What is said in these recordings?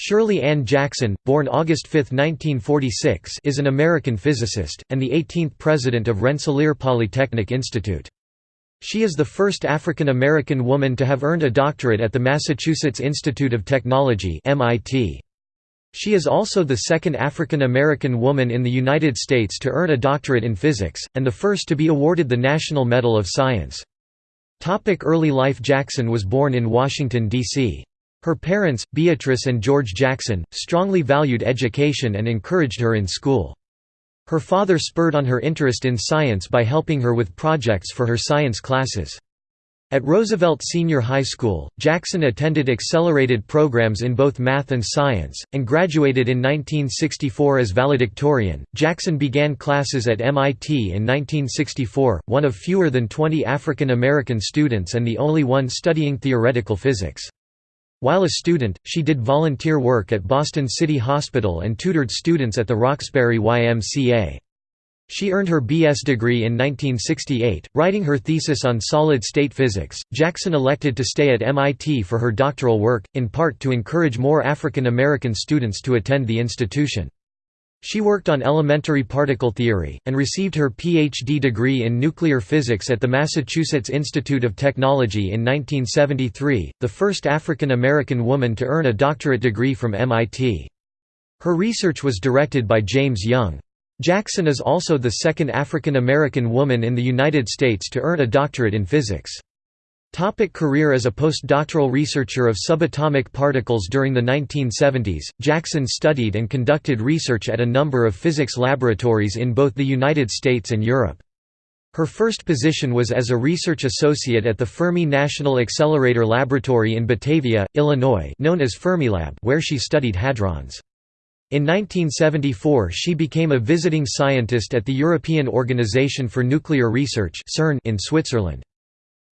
Shirley Ann Jackson, born August 5, 1946 is an American physicist, and the 18th president of Rensselaer Polytechnic Institute. She is the first African American woman to have earned a doctorate at the Massachusetts Institute of Technology MIT. She is also the second African American woman in the United States to earn a doctorate in physics, and the first to be awarded the National Medal of Science. Early life Jackson was born in Washington, D.C. Her parents, Beatrice and George Jackson, strongly valued education and encouraged her in school. Her father spurred on her interest in science by helping her with projects for her science classes. At Roosevelt Senior High School, Jackson attended accelerated programs in both math and science, and graduated in 1964 as valedictorian. Jackson began classes at MIT in 1964, one of fewer than 20 African American students and the only one studying theoretical physics. While a student, she did volunteer work at Boston City Hospital and tutored students at the Roxbury YMCA. She earned her B.S. degree in 1968, writing her thesis on solid-state physics. Jackson elected to stay at MIT for her doctoral work, in part to encourage more African American students to attend the institution. She worked on elementary particle theory, and received her Ph.D. degree in nuclear physics at the Massachusetts Institute of Technology in 1973, the first African American woman to earn a doctorate degree from MIT. Her research was directed by James Young. Jackson is also the second African American woman in the United States to earn a doctorate in physics. Topic career As a postdoctoral researcher of subatomic particles during the 1970s, Jackson studied and conducted research at a number of physics laboratories in both the United States and Europe. Her first position was as a research associate at the Fermi National Accelerator Laboratory in Batavia, Illinois known as Fermilab where she studied hadrons. In 1974 she became a visiting scientist at the European Organization for Nuclear Research in Switzerland.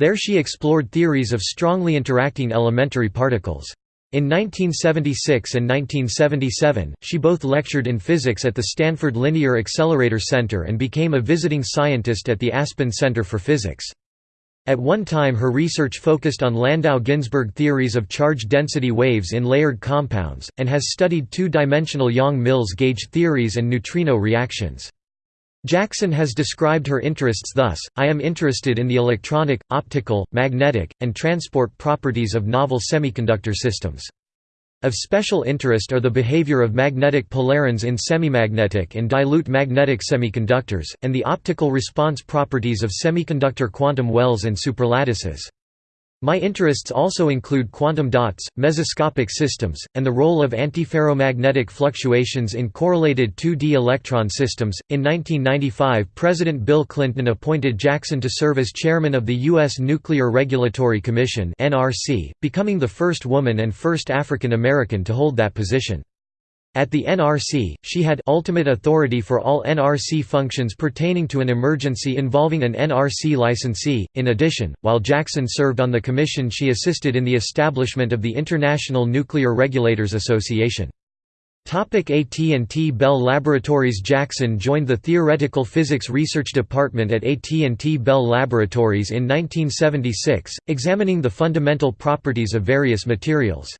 There she explored theories of strongly interacting elementary particles. In 1976 and 1977, she both lectured in physics at the Stanford Linear Accelerator Center and became a visiting scientist at the Aspen Center for Physics. At one time her research focused on Landau-Ginzburg theories of charge density waves in layered compounds, and has studied two-dimensional Yang-Mills gauge theories and neutrino reactions. Jackson has described her interests thus, I am interested in the electronic, optical, magnetic, and transport properties of novel semiconductor systems. Of special interest are the behavior of magnetic polarons in semimagnetic and dilute magnetic semiconductors, and the optical response properties of semiconductor quantum wells and superlattices. My interests also include quantum dots, mesoscopic systems, and the role of antiferromagnetic fluctuations in correlated 2D electron systems. In 1995, President Bill Clinton appointed Jackson to serve as chairman of the U.S. Nuclear Regulatory Commission, becoming the first woman and first African American to hold that position. At the NRC, she had ultimate authority for all NRC functions pertaining to an emergency involving an NRC licensee. In addition, while Jackson served on the commission, she assisted in the establishment of the International Nuclear Regulators Association. AT&T Bell Laboratories Jackson joined the Theoretical Physics Research Department at AT&T Bell Laboratories in 1976, examining the fundamental properties of various materials.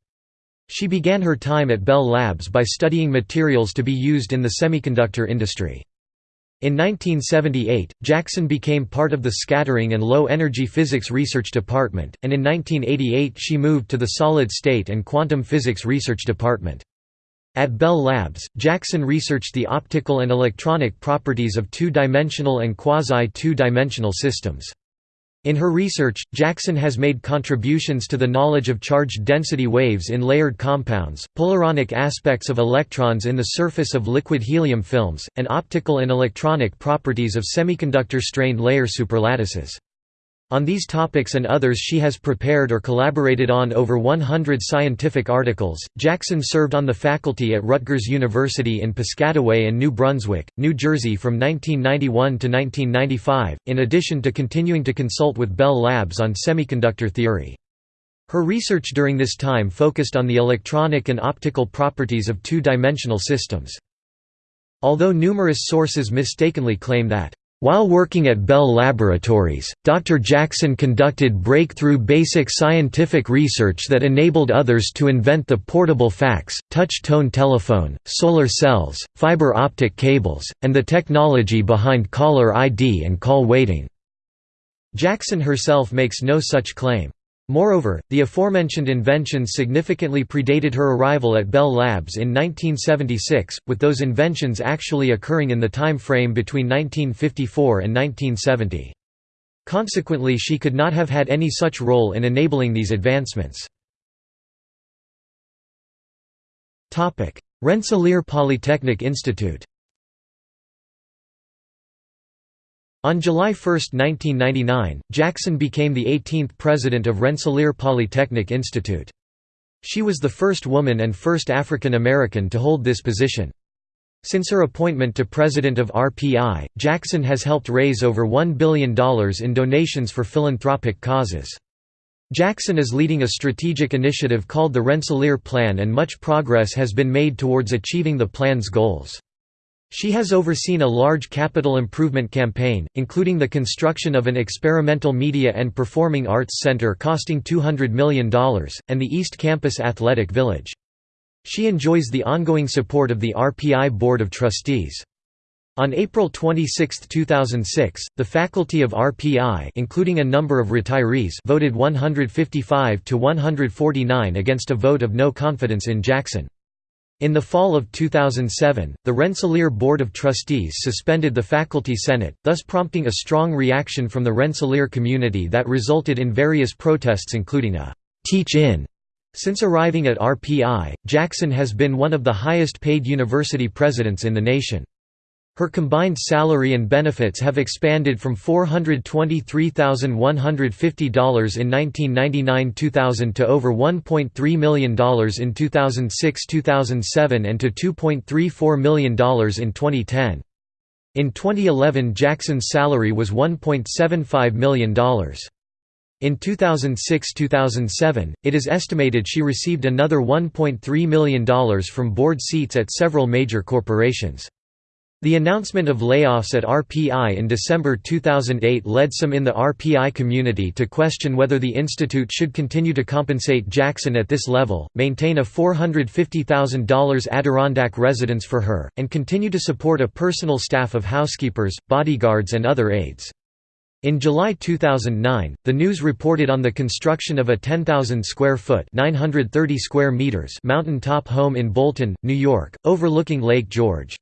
She began her time at Bell Labs by studying materials to be used in the semiconductor industry. In 1978, Jackson became part of the Scattering and Low Energy Physics Research Department, and in 1988 she moved to the Solid State and Quantum Physics Research Department. At Bell Labs, Jackson researched the optical and electronic properties of two-dimensional and quasi-two-dimensional systems. In her research, Jackson has made contributions to the knowledge of charge density waves in layered compounds, polaronic aspects of electrons in the surface of liquid helium films, and optical and electronic properties of semiconductor strained layer superlattices. On these topics and others she has prepared or collaborated on over 100 scientific articles. Jackson served on the faculty at Rutgers University in Piscataway and New Brunswick, New Jersey from 1991 to 1995, in addition to continuing to consult with Bell Labs on semiconductor theory. Her research during this time focused on the electronic and optical properties of two-dimensional systems. Although numerous sources mistakenly claim that While working at Bell Laboratories, Dr. Jackson conducted breakthrough basic scientific research that enabled others to invent the portable fax, touch-tone telephone, solar cells, fiber optic cables, and the technology behind caller ID and call waiting. Jackson herself makes no such claim. Moreover, the aforementioned inventions significantly predated her arrival at Bell Labs in 1976, with those inventions actually occurring in the time frame between 1954 and 1970. Consequently she could not have had any such role in enabling these advancements. Rensselaer Polytechnic Institute On July 1, 1999, Jackson became the 18th president of Rensselaer Polytechnic Institute. She was the first woman and first African American to hold this position. Since her appointment to president of RPI, Jackson has helped raise over $1 billion in donations for philanthropic causes. Jackson is leading a strategic initiative called the Rensselaer Plan and much progress has been made towards achieving the plan's goals. She has overseen a large capital improvement campaign, including the construction of an experimental media and performing arts center costing $200 million, and the East Campus Athletic Village. She enjoys the ongoing support of the RPI Board of Trustees. On April 26, 2006, the faculty of RPI including a number of retirees voted 155 to 149 against a vote of no confidence in Jackson. In the fall of 2007, the Rensselaer Board of Trustees suspended the Faculty Senate, thus prompting a strong reaction from the Rensselaer community that resulted in various protests including a «teach-in». Since arriving at RPI, Jackson has been one of the highest paid university presidents in the nation. Her combined salary and benefits have expanded from $423,150 in 1999–2000 to over $1.3 million in 2006–2007 and to $2.34 million in 2010. In 2011 Jackson's salary was $1.75 million. In 2006–2007, it is estimated she received another $1.3 million from board seats at several major corporations. The announcement of layoffs at RPI in December 2008 led some in the RPI community to question whether the institute should continue to compensate Jackson at this level, maintain a $450,000 Adirondack residence for her, and continue to support a personal staff of housekeepers, bodyguards and other aides. In July 2009, the news reported on the construction of a 10,000 square foot (930 square meters) mountain-top home in Bolton, New York, overlooking Lake George.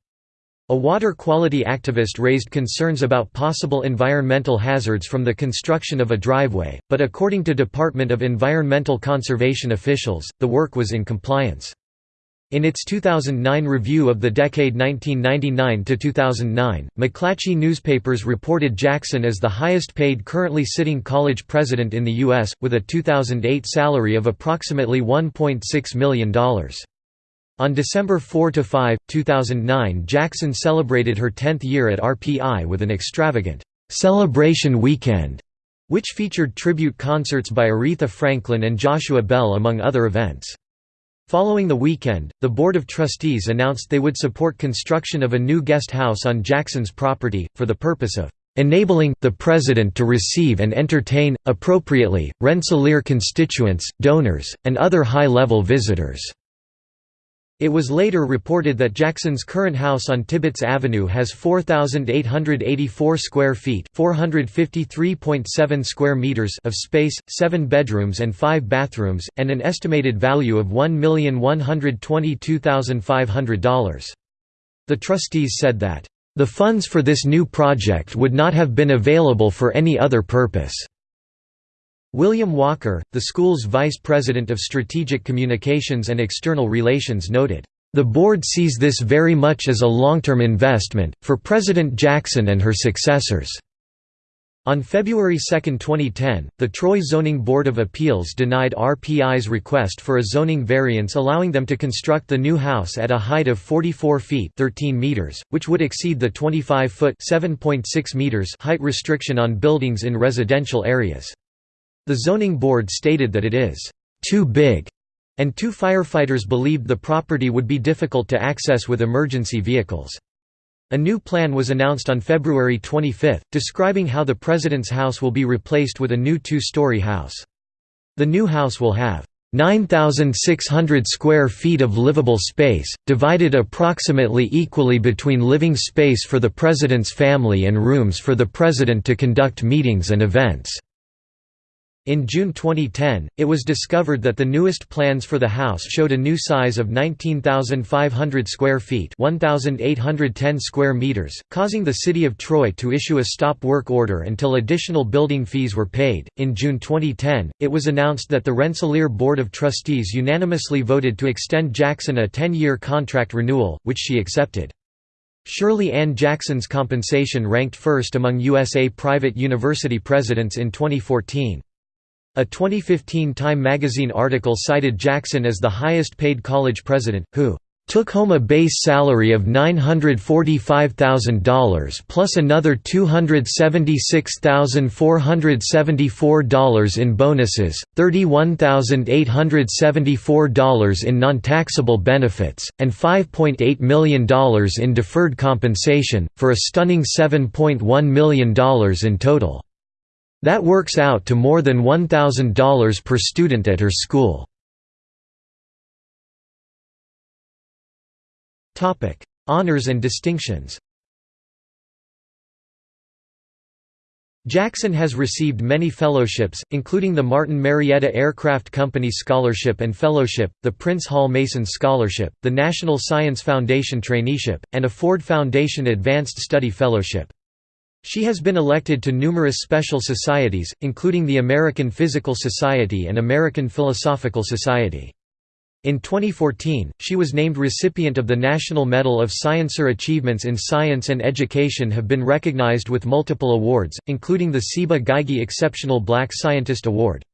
A water quality activist raised concerns about possible environmental hazards from the construction of a driveway, but according to Department of Environmental Conservation officials, the work was in compliance. In its 2009 review of the decade 1999 to 2009, McClatchy newspapers reported Jackson as the highest paid currently sitting college president in the U.S., with a 2008 salary of approximately $1.6 million. On December 4–5, 2009 Jackson celebrated her 10th year at RPI with an extravagant «celebration weekend» which featured tribute concerts by Aretha Franklin and Joshua Bell among other events. Following the weekend, the Board of Trustees announced they would support construction of a new guest house on Jackson's property, for the purpose of enabling the President to receive and entertain, appropriately, Rensselaer constituents, donors, and other high-level visitors. It was later reported that Jackson's current house on Tibbetts Avenue has 4,884 square feet (453.7 square meters) of space, seven bedrooms and five bathrooms, and an estimated value of $1,122,500. The trustees said that, "...the funds for this new project would not have been available for any other purpose." William Walker, the school's vice president of strategic communications and external relations noted, "...the board sees this very much as a long-term investment, for President Jackson and her successors." On February 2, 2010, the Troy Zoning Board of Appeals denied RPI's request for a zoning variance allowing them to construct the new house at a height of 44 feet 13 meters, which would exceed the 25-foot meters height restriction on buildings in residential areas. The zoning board stated that it is too big, and two firefighters believed the property would be difficult to access with emergency vehicles. A new plan was announced on February 25, describing how the President's house will be replaced with a new two-story house. The new house will have 9,600 square feet of livable space, divided approximately equally between living space for the President's family and rooms for the President to conduct meetings and events. In June 2010, it was discovered that the newest plans for the house showed a new size of 19,500 square feet 1,810 square meters, causing the city of Troy to issue a stop work order until additional building fees were paid. In June 2010, it was announced that the Rensselaer Board of Trustees unanimously voted to extend Jackson a 10-year contract renewal, which she accepted. Shirley Ann Jackson's compensation ranked first among USA private university presidents in 2014. A 2015 Time magazine article cited Jackson as the highest paid college president, who took home a base salary of $945,000 plus another $276,474 in bonuses, $31,874 in non-taxable benefits, and $5.8 million in deferred compensation, for a stunning $7.1 million in total. That works out to more than $1,000 per student at her school. Honors and distinctions Jackson has received many fellowships, including the Martin Marietta Aircraft Company Scholarship and Fellowship, the Prince Hall Mason Scholarship, the National Science Foundation Traineeship, and a Ford Foundation Advanced Study Fellowship. She has been elected to numerous special societies, including the American Physical Society and American Philosophical Society. In 2014, she was named recipient of the National Medal of Science. Her achievements in science and education have been recognized with multiple awards, including the Ciba Geigy Exceptional Black Scientist Award.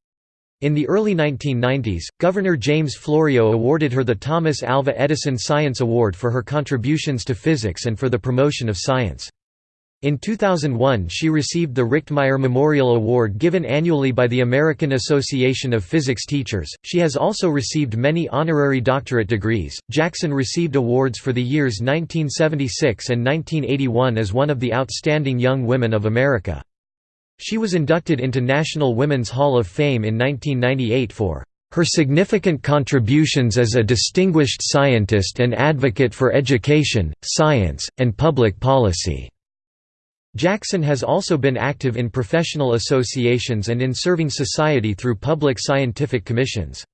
In the early 1990s, Governor James Florio awarded her the Thomas Alva Edison Science Award for her contributions to physics and for the promotion of science. In 2001 she received the Richtmyer Memorial Award given annually by the American Association of Physics Teachers. She has also received many honorary doctorate degrees. Jackson received awards for the years 1976 and 1981 as one of the outstanding young women of America. She was inducted into National Women's Hall of Fame in 1998 for her significant contributions as a distinguished scientist and advocate for education, science, and public policy. Jackson has also been active in professional associations and in serving society through public scientific commissions.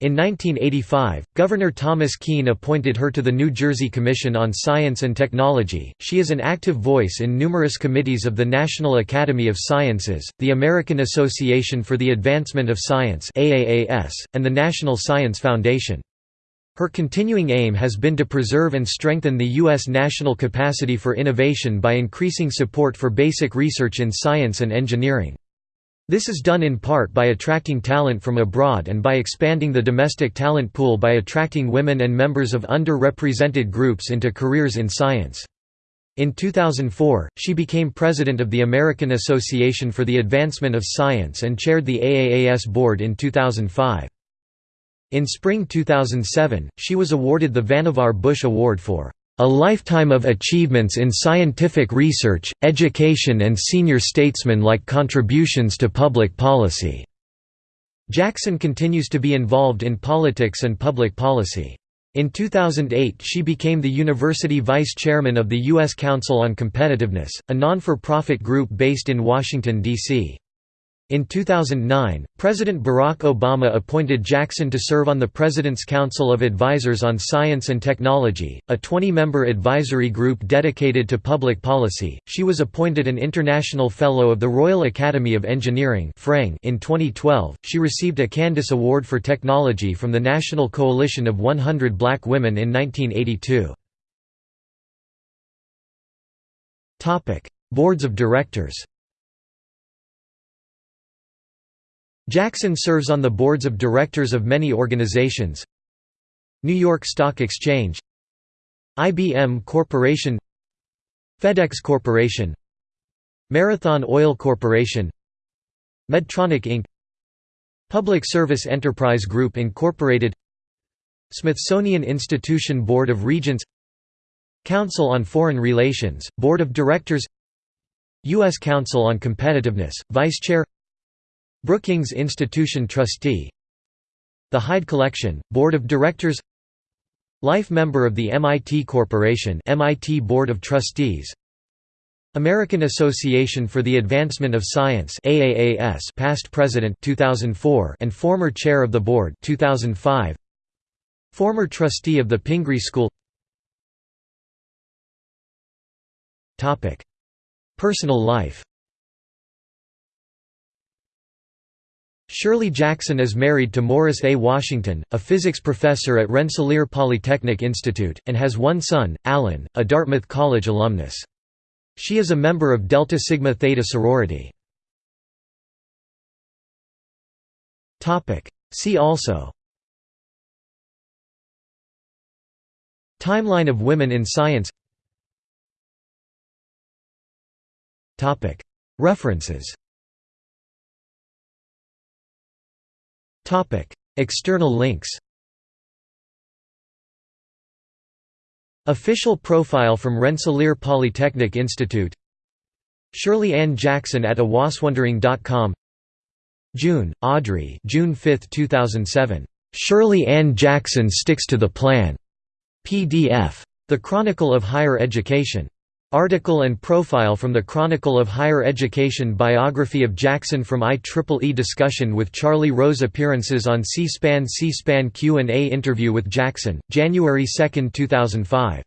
In 1985, Governor Thomas Kean appointed her to the New Jersey Commission on Science and Technology. She is an active voice in numerous committees of the National Academy of Sciences, the American Association for the Advancement of Science (AAAS), and the National Science Foundation. Her continuing aim has been to preserve and strengthen the U.S. national capacity for innovation by increasing support for basic research in science and engineering. This is done in part by attracting talent from abroad and by expanding the domestic talent pool by attracting women and members of underrepresented groups into careers in science. In 2004, she became president of the American Association for the Advancement of Science and chaired the AAAS board in 2005. In spring 2007, she was awarded the Vannevar Bush Award for a lifetime of achievements in scientific research, education and senior statesman-like contributions to public policy." Jackson continues to be involved in politics and public policy. In 2008 she became the university vice chairman of the U.S. Council on Competitiveness, a non-for-profit group based in Washington, D.C. In 2009, President Barack Obama appointed Jackson to serve on the President's Council of Advisors on Science and Technology, a 20-member advisory group dedicated to public policy. She was appointed an International Fellow of the Royal Academy of Engineering in 2012. She received a Candace Award for Technology from the National Coalition of 100 Black Women in 1982. Topic: Boards of Directors. Jackson serves on the boards of directors of many organizations. New York Stock Exchange. IBM Corporation. FedEx Corporation. Marathon Oil Corporation. Medtronic Inc. Public Service Enterprise Group Incorporated. Smithsonian Institution Board of Regents. Council on Foreign Relations, Board of Directors. U.S. Council on Competitiveness, Vice Chair Brookings Institution Trustee. The Hyde Collection, Board of Directors. Life member of the MIT Corporation MIT Board of Trustees. American Association for the Advancement of Science AAAS past president 2004 and former chair of the board 2005 Former trustee of the Pingree School. Topic. Personal life Shirley Jackson is married to Morris A. Washington, a physics professor at Rensselaer Polytechnic Institute, and has one son, Alan, a Dartmouth College alumnus. She is a member of Delta Sigma Theta sorority. See also Timeline of women in science References External links Official profile from Rensselaer Polytechnic Institute Shirley Ann Jackson at awaswondering.com June, Audrey June 5, 2007. Shirley Ann Jackson Sticks to the Plan. PDF. The Chronicle of Higher Education. Article and profile from the Chronicle of Higher Education Biography of Jackson from IEEE discussion with Charlie Rose Appearances on C-SPAN C-SPAN Q&A interview with Jackson, January 2, 2005